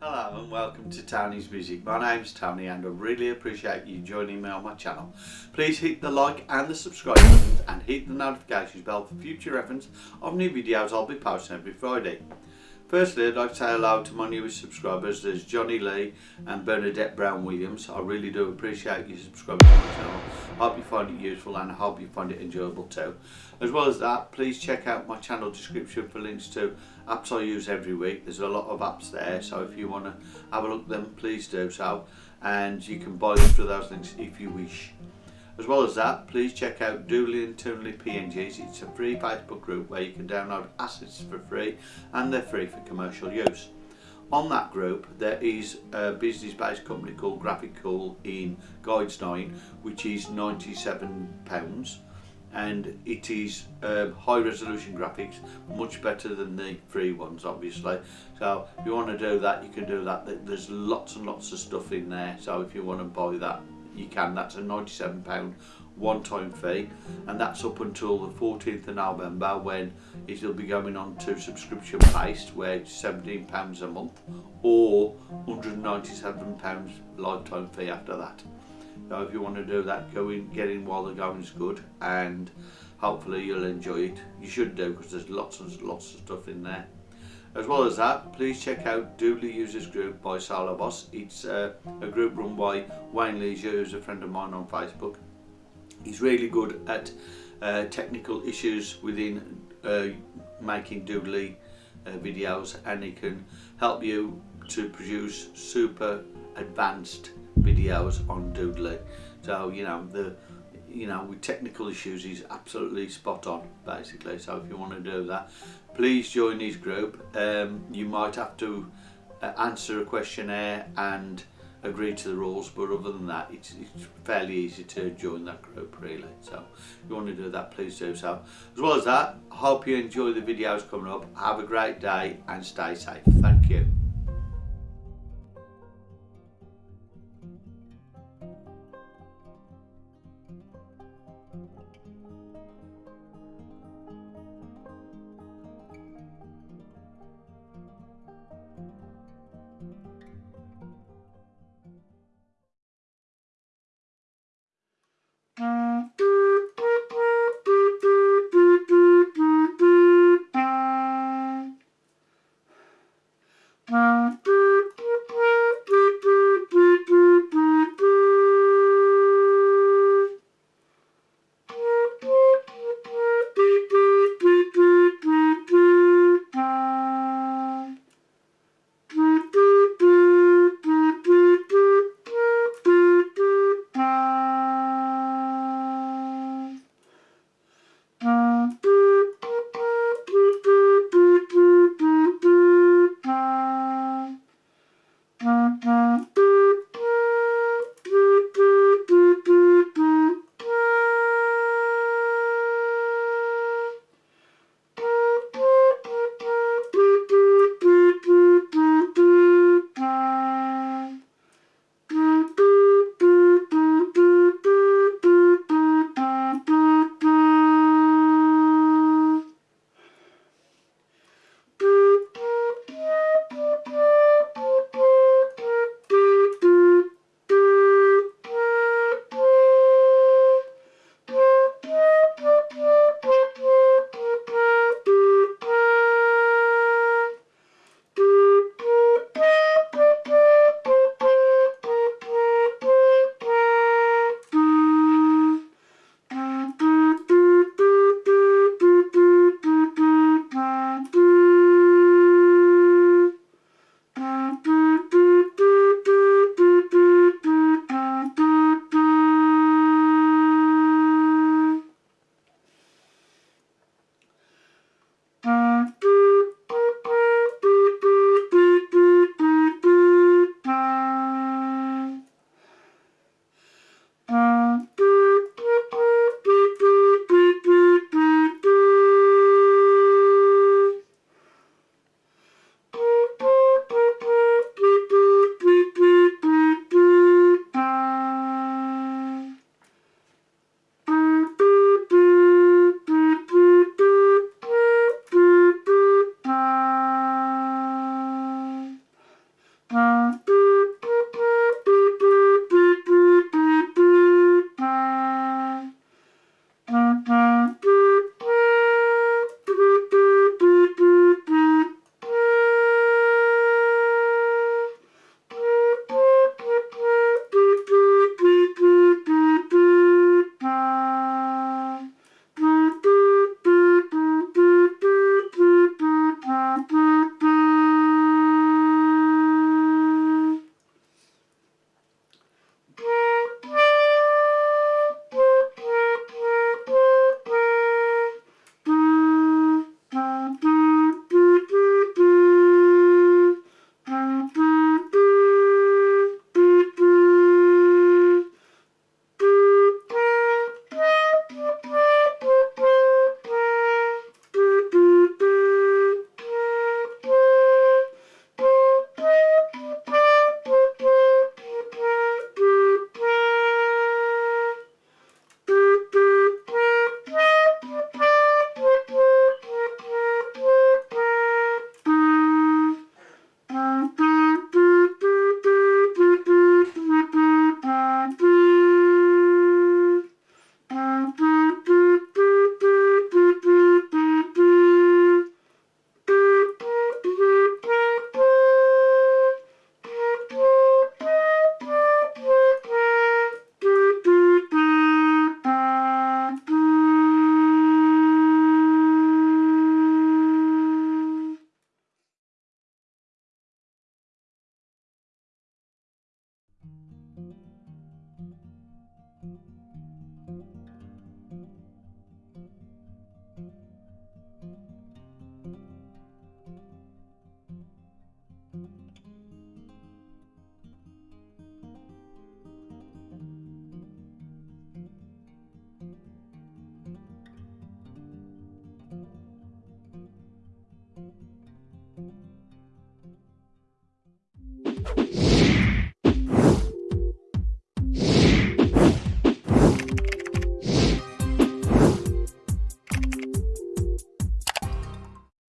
Hello and welcome to Tony's Music. My name's Tony and I really appreciate you joining me on my channel. Please hit the like and the subscribe buttons and hit the notifications bell for future reference of new videos I'll be posting every Friday. Firstly, I'd like to say hello to my newest subscribers. There's Johnny Lee and Bernadette Brown Williams. I really do appreciate you subscribing to my channel. I hope you find it useful and I hope you find it enjoyable too. As well as that, please check out my channel description for links to apps I use every week. There's a lot of apps there, so if you want to have a look at them, please do so. And you can buy them through those links if you wish. As well as that, please check out Doodly and Toonly PNGs. It's a free Facebook group where you can download assets for free and they're free for commercial use. On that group, there is a business-based company called Graphic Cool in Guides 9, which is £97 and it is um, high resolution graphics much better than the free ones obviously so if you want to do that you can do that there's lots and lots of stuff in there so if you want to buy that you can. That's a £97 one-time fee and that's up until the 14th of November when it'll be going on to subscription based where it's £17 a month or £197 lifetime fee after that. So if you want to do that, go in, get in while the going is good and hopefully you'll enjoy it. You should do because there's lots and lots of stuff in there. As well as that, please check out Doodly Users Group by Solo It's uh, a group run by Wayne Leisure, who's a friend of mine on Facebook. He's really good at uh, technical issues within uh, making Doodly uh, videos and he can help you to produce super advanced videos on Doodly. So, you know, the you know with technical issues he's absolutely spot on basically. So if you want to do that please join his group. Um, you might have to uh, answer a questionnaire and agree to the rules but other than that it's, it's fairly easy to join that group really. So if you want to do that please do so. As well as that hope you enjoy the videos coming up. Have a great day and stay safe. Thank you